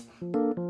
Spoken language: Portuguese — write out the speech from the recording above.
Tchau.